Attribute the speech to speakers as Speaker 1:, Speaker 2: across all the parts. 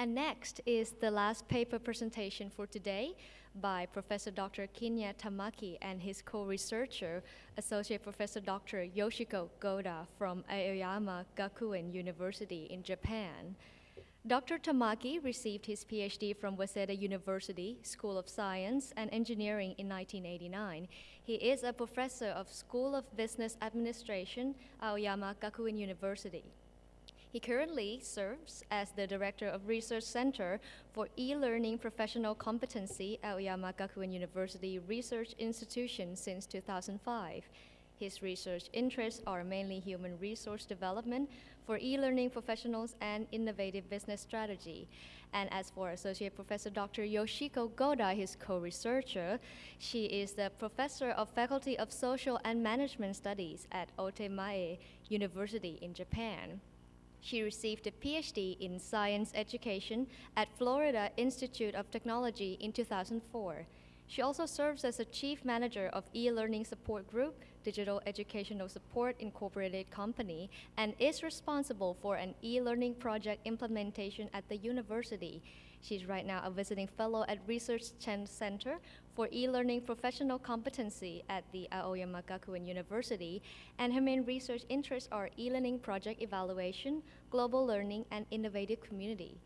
Speaker 1: And next is the last paper presentation for today by Professor Dr. Kinya Tamaki and his co-researcher, Associate Professor Dr. Yoshiko Goda from Aoyama Gakuin University in Japan. Dr. Tamaki received his PhD from Waseda University School of Science and Engineering in 1989. He is a professor of School of Business Administration, Aoyama Gakuin University. He currently serves as the Director of Research Center for E-Learning Professional Competency at Aoyama Gakuin University Research Institution since 2005. His research interests are mainly human resource development for e-learning professionals and innovative business strategy. And as for Associate Professor Dr. Yoshiko Goda, his co-researcher, she is the Professor of Faculty of Social and Management Studies at Otemae University in Japan. She received a PhD in Science Education at Florida Institute of Technology in 2004. She also serves as a Chief Manager of E-Learning Support Group, Digital Educational Support Incorporated Company, and is responsible for an e-learning project implementation at the university. She's right now a visiting fellow at Research Center for e-learning professional competency at the Aoyama Gakuin University, and her main research interests are e-learning project evaluation, global learning, and innovative community.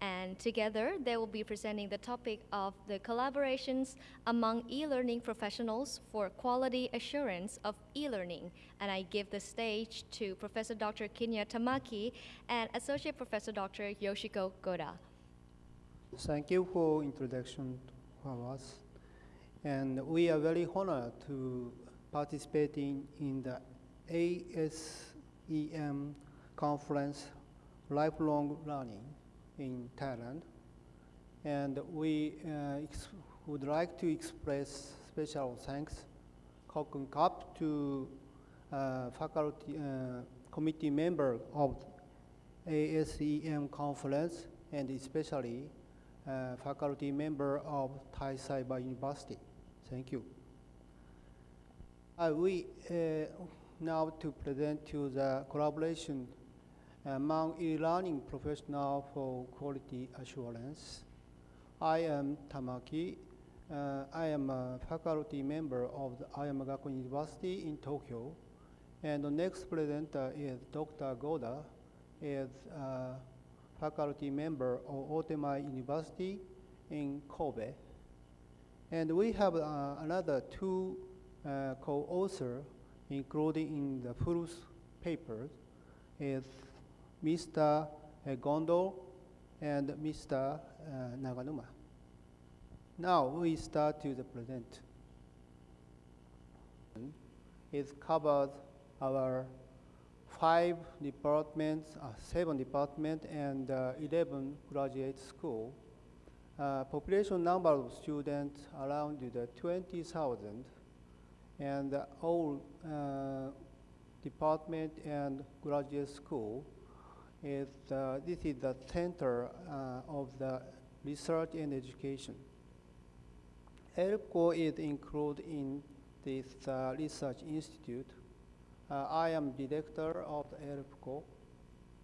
Speaker 1: And together, they will be presenting the topic of the collaborations among e-learning professionals for quality assurance of e-learning. And I give the stage to Professor Dr. Kinya Tamaki and Associate Professor Dr. Yoshiko Goda.
Speaker 2: Thank you for introduction for us. And we are very honored to participating in the ASEM conference, Lifelong Learning in Thailand. And we uh, would like to express special thanks Kokun Kap to uh, faculty uh, committee member of ASEM conference and especially uh, faculty member of Thai Cyber University. Thank you. Uh, we uh, now to present to the collaboration among e-learning professional for quality assurance. I am Tamaki. Uh, I am a faculty member of the Aoyama Gakuin University in Tokyo. And the next presenter is Dr. Goda, is a faculty member of Otemae University in Kobe. And we have uh, another two uh, co-authors, including in the first paper, is Mr. Gondo and Mr. Naganuma. Now we start to the present. It covers our five departments, uh, seven departments, and uh, 11 graduate school. Uh, population number of students around the 20,000, and all department and graduate school is uh, this is the center uh, of the research and education. ELPCO is included in this uh, research institute. Uh, I am director of the ELPCO,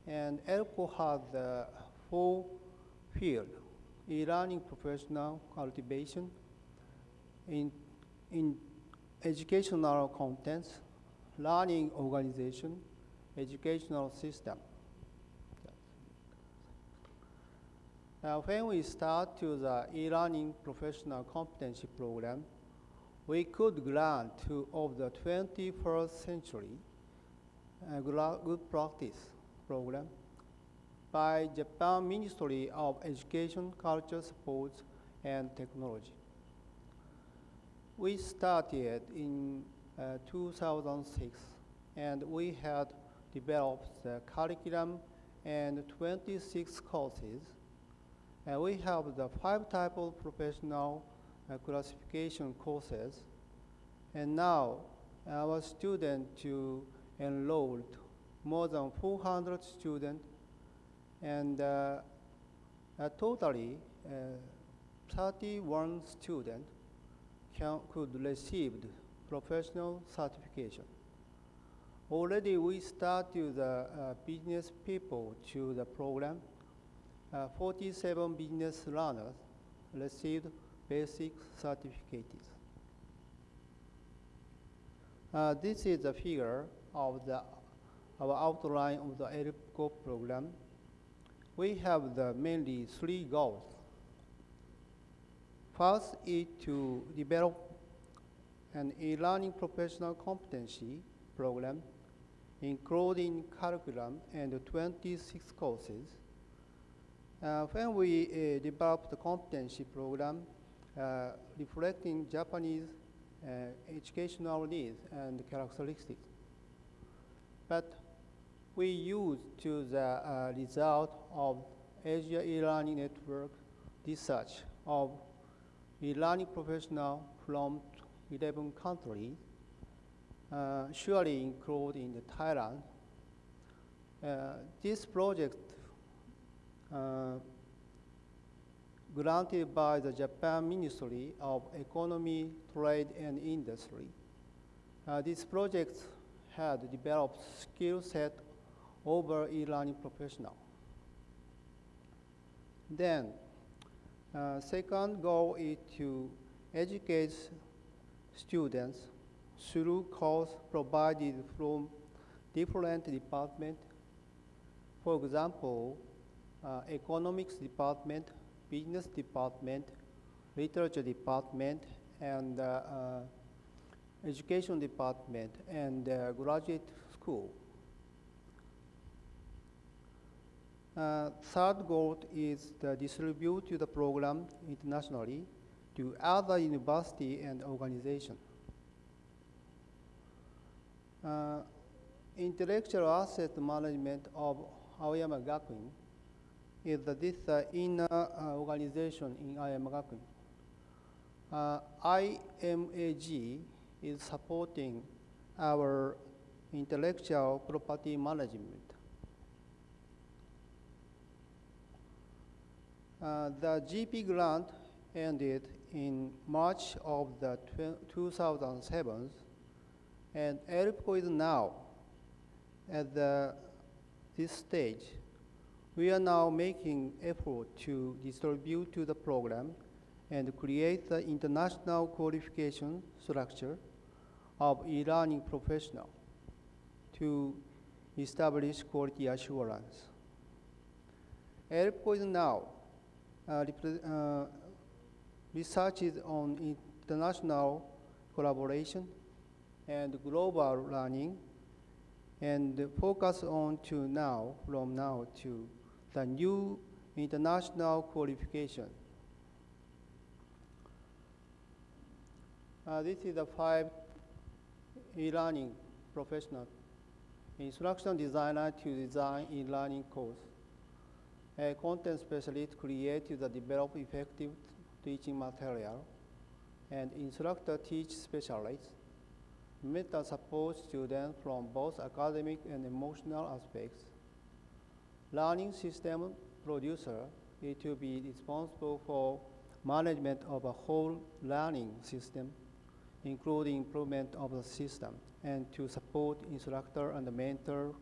Speaker 2: and ELPCO has the full field, e-learning professional cultivation, in, in educational contents, learning organization, educational system. Now, when we start to the e-learning professional competency program, we could grant to of the 21st century a good practice program by Japan Ministry of Education, Culture, Sports, and Technology. We started in uh, 2006, and we had developed the curriculum and 26 courses and we have the five type of professional classification courses. And now our students to enrolled more than 400 students and uh, uh, totally 31 students can, could receive professional certification. Already we started the uh, business people to the program uh, 47 business learners received basic certificates. Uh, this is a figure of the our outline of the ELPCO program. We have the mainly three goals. First is to develop an e-learning professional competency program, including curriculum and 26 courses. Uh, when we uh, developed the competency program, uh, reflecting Japanese uh, educational needs and characteristics. But we use to the uh, result of Asia e-learning network research of e-learning professional from 11 countries, uh, surely including the Thailand. Uh, this project granted by the Japan Ministry of Economy, Trade and Industry. Uh, this project had developed skill set over e-learning professional. Then, uh, second goal is to educate students through course provided from different departments. For example, uh, economics department, business department, literature department, and uh, uh, education department, and uh, graduate school. Third goal is to distribute the program internationally to other university and organization. Uh, intellectual asset management of Aoyama Gakuin is the, this inner uh, organization in Aoyama Gakuin. Uh, IMAG is supporting our intellectual property management. Uh, the GP grant ended in March of the 2007, and ELPCO is now at the, this stage. We are now making effort to distribute to the program and create the international qualification structure of e-learning professional to establish quality assurance. ELPCO is now uh, uh, researches on international collaboration and global learning and focus on to now, from now to the new international qualification. Uh, this is the five e-learning professional instruction designer to design e-learning course. A content specialist creates the develop effective teaching material, and instructor teach specialists. Meta supports students from both academic and emotional aspects. Learning system producer is to be responsible for management of a whole learning system, including improvement of the system, and to support instructor and mentor.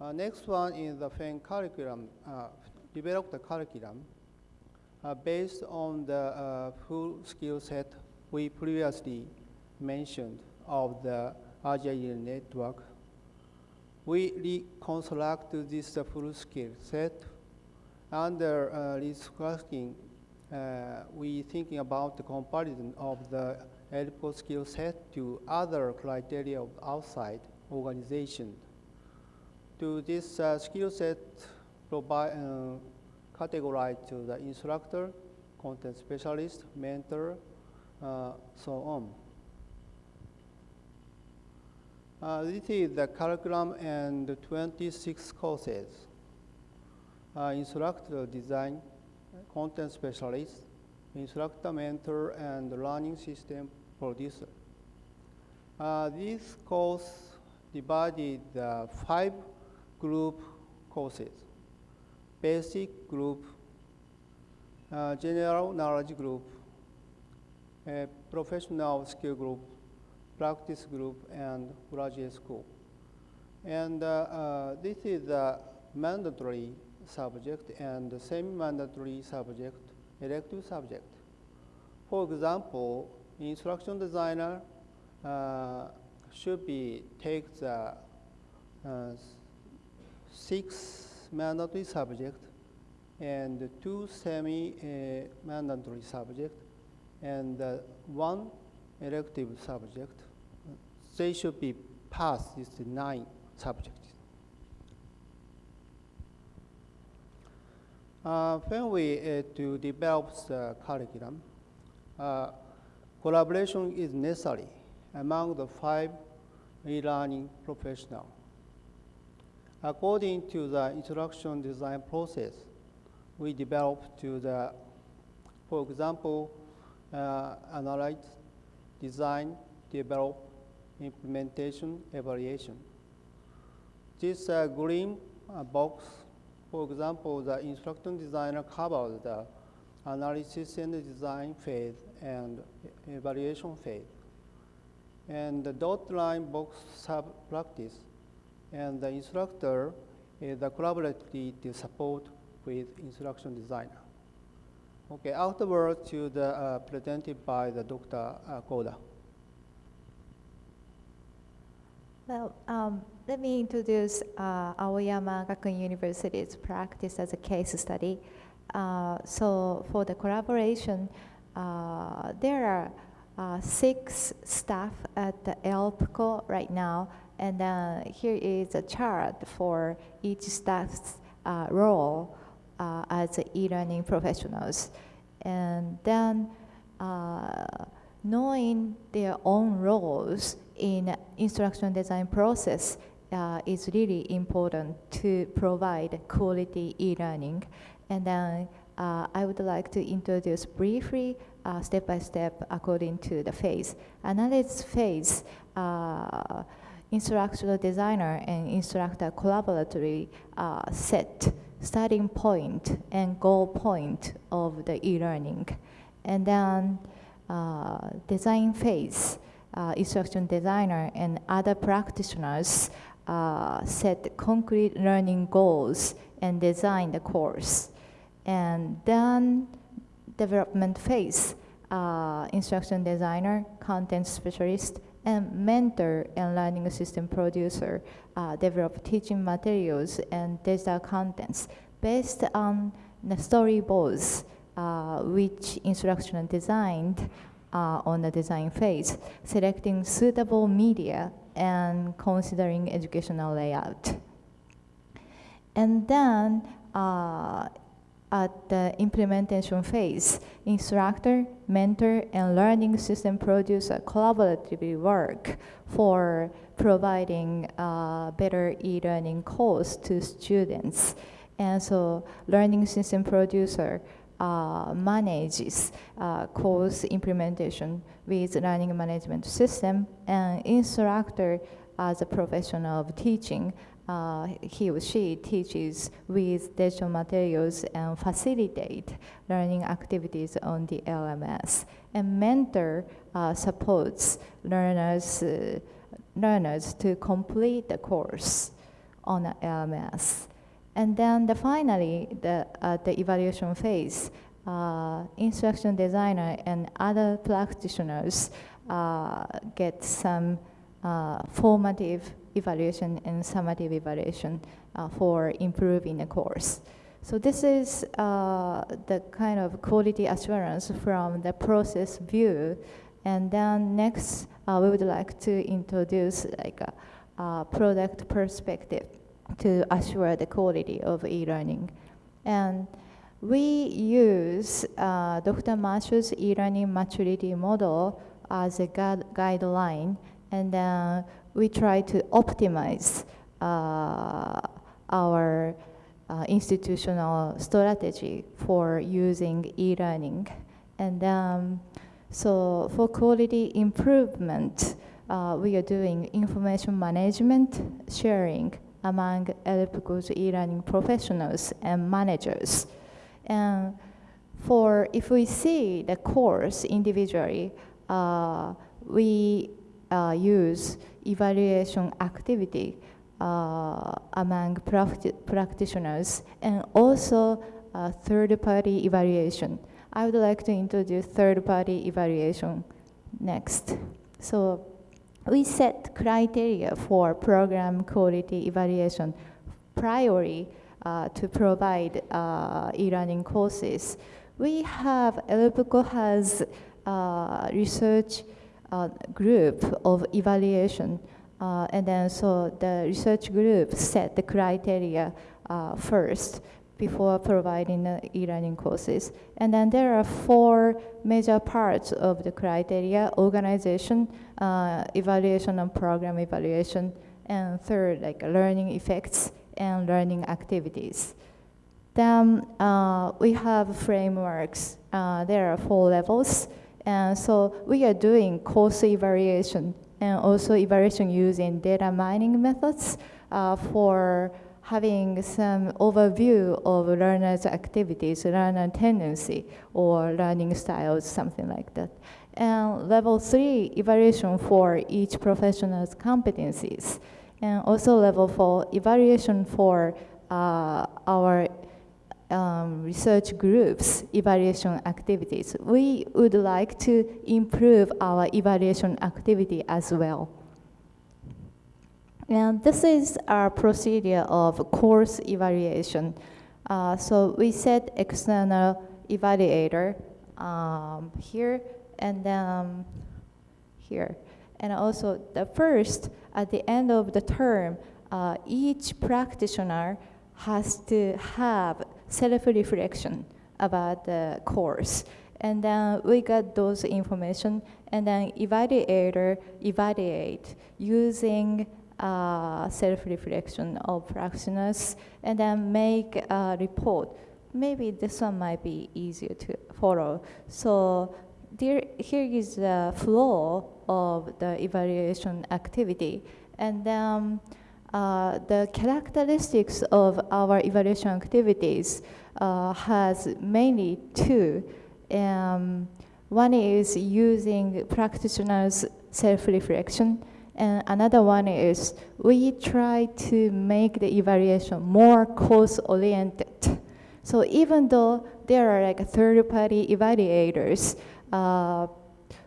Speaker 2: Uh, next one is the FEN curriculum, uh, develop the curriculum uh, based on the uh, full skill set we previously mentioned of the Agile network. We reconstruct this full skill set under uh, reconstructing uh, we thinking about the comparison of the ELPCO skill set to other criteria of outside organization to this uh, skill set provide, uh, categorized to the instructor, content specialist, mentor, uh, so on. Uh, this is the curriculum and 26 courses. Uh, instructor design, content specialist, instructor mentor, and learning system producer. Uh, this course divided uh, five group courses. Basic group, uh, general knowledge group, professional skill group, practice group, and graduate school. And uh, uh, this is a mandatory subject and semi-mandatory subject, elective subject. For example, instruction designer uh, should be take the uh, six mandatory subject and two semi-mandatory subject and uh, one elective subject. They should be passed these nine subjects. Uh, when we uh, to develop the curriculum, uh, collaboration is necessary among the five e-learning professionals. According to the instruction design process, we developed to the, for example, uh, analyze, design, develop, implementation, evaluation. This uh, green uh, box, for example, the instruction designer covers the analysis and design phase and evaluation phase. And the dot line box sub practice and the instructor is the collaborative support with instruction designer. Okay, afterwards to the uh, presented by the Dr. Uh, Goda.
Speaker 3: Well, um, let me introduce uh, Aoyama Gakuin University's practice as a case study. Uh, so for the collaboration, uh, there are uh, six staff at the ELPCO right now, and uh, here is a chart for each staff's uh, role as e-learning professionals. And then uh, knowing their own roles in instruction design process uh, is really important to provide quality e-learning. And then uh, I would like to introduce briefly, uh, step by step, according to the phase. Analysis phase, uh, instructional designer and instructor collaboratively uh, set starting point and goal point of the e-learning. And then design phase, uh, instruction designer and other practitioners uh, set concrete learning goals and design the course. And then development phase, uh, instruction designer, content specialist, and mentor and learning system producer uh, develop teaching materials and digital contents based on the storyboards uh, which instruction designed uh, on the design phase, selecting suitable media and considering educational layout. And then uh, at the implementation phase, instructor, mentor, and learning system producer collaboratively work for providing a better e-learning course to students. And so learning system producer uh, manages uh, course implementation with learning management system and instructor as a professional of teaching uh, he or she teaches with digital materials and facilitate learning activities on the LMS. And mentor uh, supports learners, uh, learners to complete the course on the LMS. And then the, finally, the, uh, the evaluation phase, uh, instruction designer and other practitioners uh, get some formative evaluation and summative evaluation uh, for improving the course. So this is uh, the kind of quality assurance from the process view. And then next, uh, we would like to introduce like a, a product perspective to assure the quality of e-learning. And we use uh, Dr. Marshall's e-learning maturity model as a guide guideline, and uh, we try to optimize uh, our uh, institutional strategy for using e-learning. And um, so for quality improvement, uh, we are doing information management sharing among ELPCO's e-learning professionals and managers. And for if we see the course individually, uh, we uh, use evaluation activity uh, among practi- practitioners and also uh, third-party evaluation. I would like to introduce third-party evaluation next. So we set criteria for program quality evaluation priorly uh, to provide uh, e-learning courses. We have, ELPICO has uh, research uh, group of evaluation uh, and then so the research group set the criteria uh, first before providing the e-learning courses. And then there are four major parts of the criteria, organization, uh, evaluation and program evaluation, and third, like learning effects and learning activities. Then uh, we have frameworks. Uh, there are four levels. And so we are doing course evaluation and also evaluation using data mining methods uh, for having some overview of learners' activities, learner tendency, or learning styles, something like that. And level three, evaluation for each professional's competencies. And also level four, evaluation for uh, our um, research groups evaluation activities. We would like to improve our evaluation activity as well. And this is our procedure of course evaluation. Uh, so we set external evaluator um, here and then here. And also the first, at the end of the term, uh, each practitioner has to have self-reflection about the course. And then we got those information and then evaluator evaluate using uh, self-reflection of practitioners and then make a report. Maybe this one might be easier to follow. So there, here is the flow of the evaluation activity. And then uh, the characteristics of our evaluation activities uh, has mainly two. Um, one is using practitioners' self-reflection, and another one is we try to make the evaluation more course-oriented. So even though there are like third-party evaluators, uh,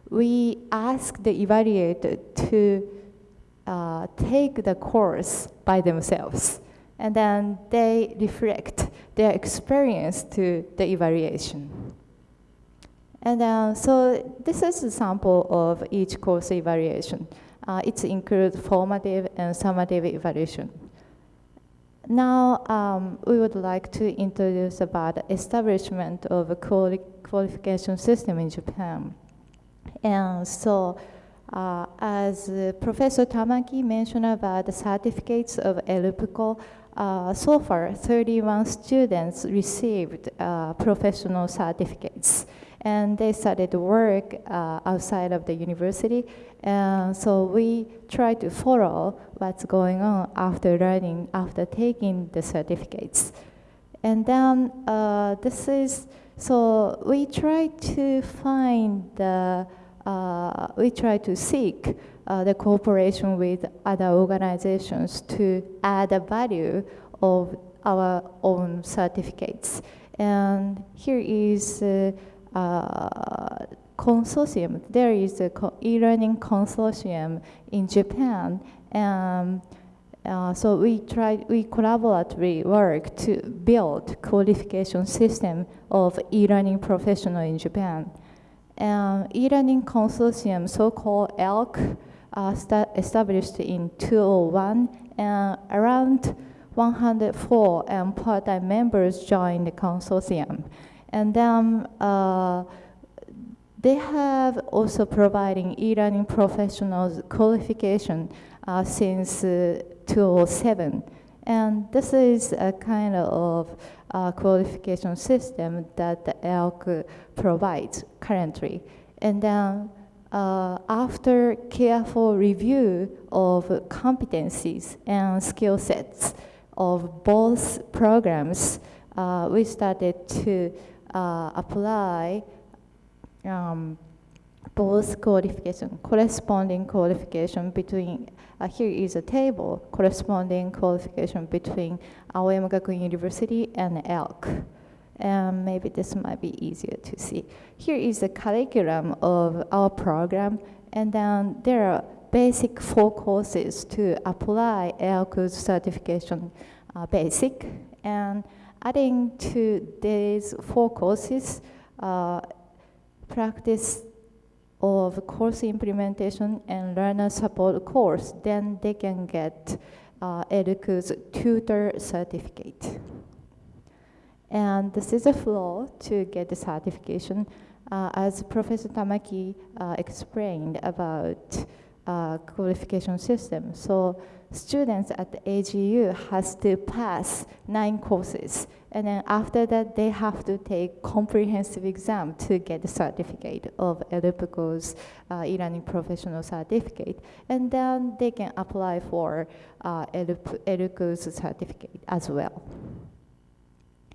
Speaker 3: we ask the evaluator to uh, take the course by themselves, and then they reflect their experience to the evaluation. And uh, so this is a sample of each course evaluation. Uh, it includes formative and summative evaluation. Now, um, we would like to introduce about the establishment of a quali qualification system in Japan. And so, uh, as uh, Professor Tamaki mentioned about the certificates of ELPICO, uh, so far 31 students received uh, professional certificates and they started to work uh, outside of the university. And so we try to follow what's going on after learning, after taking the certificates. And then uh, this is, so we try to find the, uh, we try to seek uh, the cooperation with other organizations to add a value of our own certificates. And here is uh, consortium. There is a e-learning consortium in Japan, and uh, so we try we collaboratively work to build qualification system of e-learning professional in Japan. Um, e-learning consortium, so-called ELK, uh, established in 2001, and around 104 and part-time members joined the consortium. And then uh, they have also providing e-learning professionals qualification uh, since uh, 2007. And this is a kind of uh, qualification system that the ELK provides currently. And then uh, after careful review of competencies and skill sets of both programs, uh, we started to uh, apply um, both qualification, corresponding qualification between, uh, here is a table, corresponding qualification between Aoyama Gakuin University and ELK. And maybe this might be easier to see. Here is the curriculum of our program, and then there are basic four courses to apply ELK's certification uh, basic. And adding to these four courses, uh, practice of course implementation and learner support course, then they can get uh, ELK's tutor certificate. And this is a flow to get the certification. Uh, as Professor Tamaki uh, explained about uh, qualification system. So students at the AGU has to pass nine courses. And then after that, they have to take comprehensive exam to get the certificate of ELPCO's uh, e-learning professional certificate. And then they can apply for uh, certificate as well.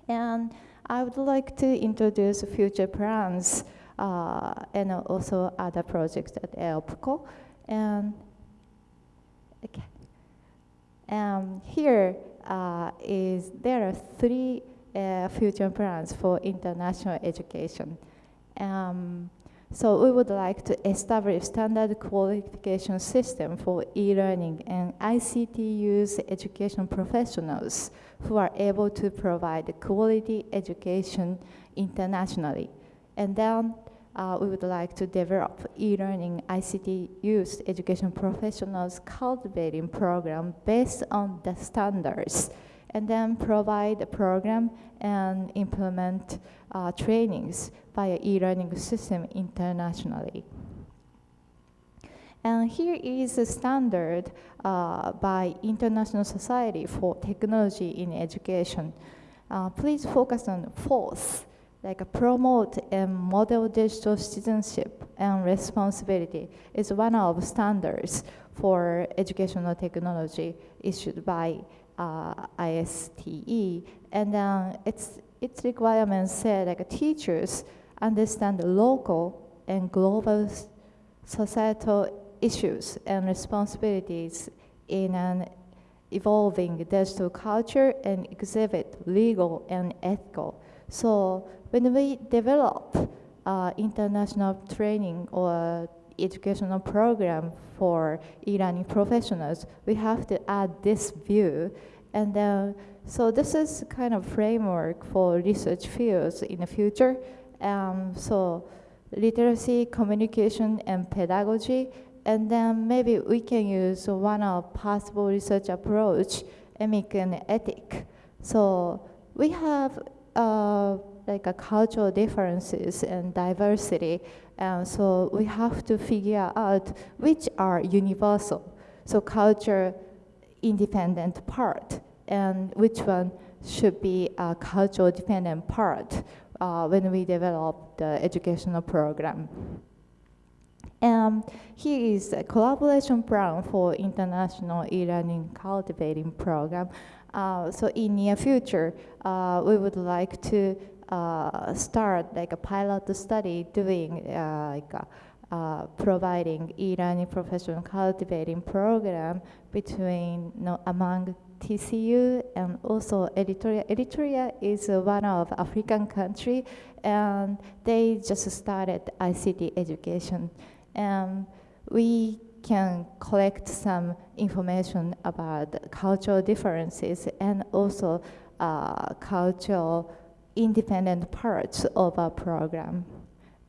Speaker 3: And I would like to introduce future plans uh, and also other projects at ELPCO. And okay. Um, here uh, is there are three uh, future plans for international education. Um, so we would like to establish standard qualification system for e-learning and ICT use education professionals who are able to provide quality education internationally. And then uh, we would like to develop e-learning ICT use education professionals cultivating program based on the standards and then provide a program and implement uh, trainings via e-learning system internationally. And here is a standard uh, by International Society for Technology in Education. Uh, please focus on fourth, like promote and model digital citizenship and responsibility is one of standards for educational technology issued by uh, ISTE. And its, its requirements say like teachers understand local and global societal issues and responsibilities in an evolving digital culture and exhibit legal and ethical. So when we develop uh, international training or educational program for e-learning professionals, we have to add this view. And then, so this is kind of framework for research fields in the future. Um, so literacy, communication, and pedagogy. And then maybe we can use one of possible research approach, emic and etic. So we have uh, like a cultural differences and diversity. And so we have to figure out which are universal. So culture independent part and which one should be a cultural dependent part uh, when we develop the educational program. And here is a collaboration plan for international e-learning cultivating program. Uh, so in near future, uh, we would like to uh, start like a pilot study doing uh, like a, uh, providing e-learning professional cultivating program between you know, among TCU and also Eritrea. Eritrea is uh, one of African country and they just started ICT education. And we can collect some information about cultural differences and also uh, cultural independent parts of our program.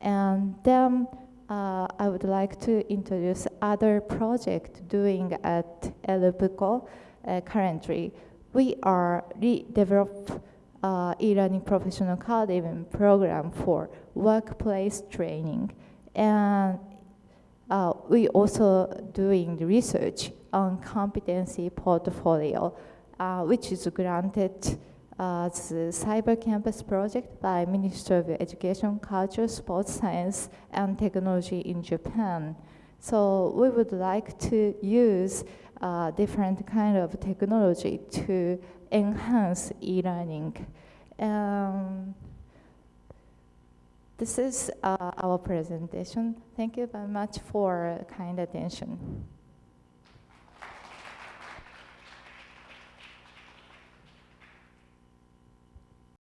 Speaker 3: And then uh, I would like to introduce other project doing at ELPCO uh, currently. We are redevelop uh, e-learning professional cultivation program for workplace training. And uh, we also doing research on competency portfolio, uh, which is granted uh, the Cyber Campus project by Ministry of Education, Culture, Sports Science, and Technology in Japan. So we would like to use uh, different kind of technology to enhance e-learning. Um, This is uh, our presentation. Thank you very much for kind attention.